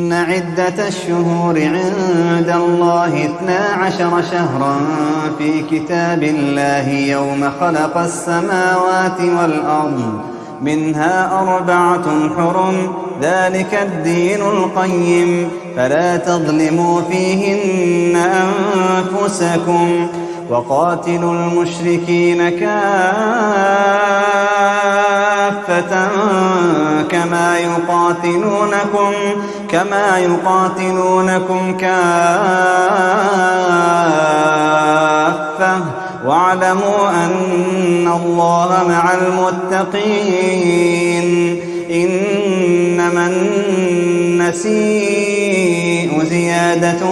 إن عدة الشهور عند الله اثنا عشر شهرا في كتاب الله يوم خلق السماوات والأرض منها أربعة حرم ذلك الدين القيم. فلا تظلموا فيهن أنفسكم وقاتلوا المشركين كافة. كما يقاتلونكم كما يقاتلونكم كافة. واعلموا أن الله مع المتقين. إنما النسيء زيادة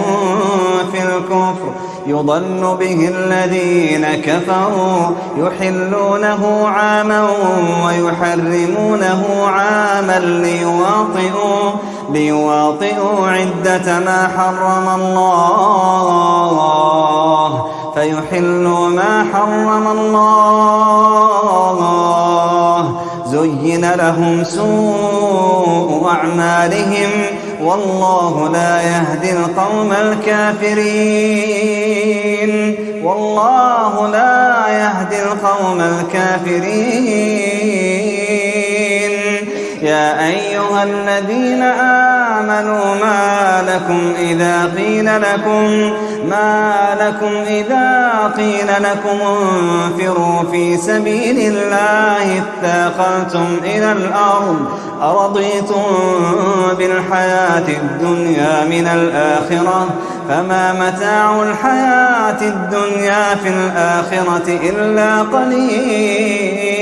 في الكفر. يضل به الذين كفروا يحلونه عاما ويحرمونه عاما ليواطئوا, ليواطئوا عدة ما حرم الله فيحلوا ما حرم الله زين لهم سوء أعمالهم والله لا يهدي القوم الكافرين. والله لا يهدي القوم الكافرين. يا أيها الذين آمنوا ما لكم إذا قيل لكم ما لكم إذا قيل لكم انفروا في سبيل الله اتاقلتم إلى الأرض أرضيتم بالحياة الدنيا من الآخرة فما متاع الحياة الدنيا في الآخرة إلا قليل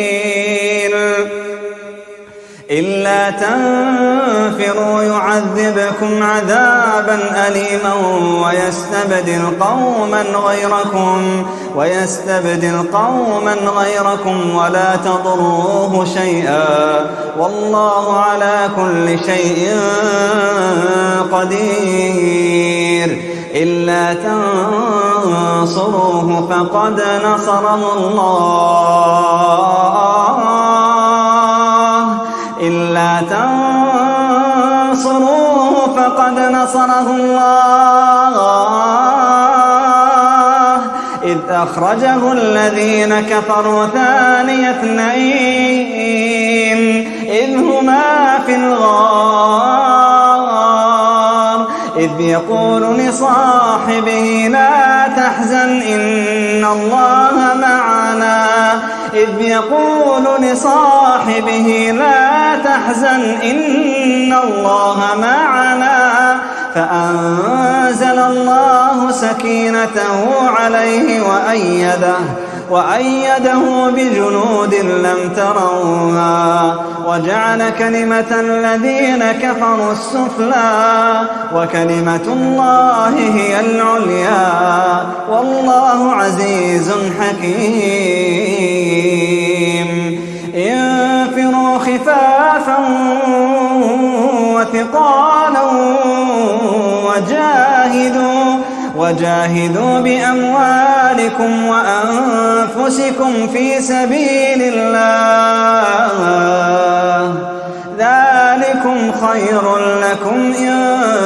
إلا تنفروا يعذبكم عذابا أليما ويستبدل قوما غيركم ويستبدل قوما غيركم ولا تضروه شيئا. والله على كل شيء قدير. إلا تنصروه فقد نصره الله. تنصروه فقد نصره الله إذ أخرجه الذين كفروا ثاني اثنين إذ هما في الغار إذ يقول لصاحبه لا تحزن إن الله معنا إذ يقول لصاحبه لا تحزن إن الله معنا فأنزل الله سكينته عليه وأيده وأيده بجنود لم تروها وجعل كلمة الذين كفروا السفلى وكلمة الله هي العليا والله عزيز حكيم وثقالا وجاهدوا وجاهدوا بأموالكم وأنفسكم في سبيل الله. ذلكم خير لكم إن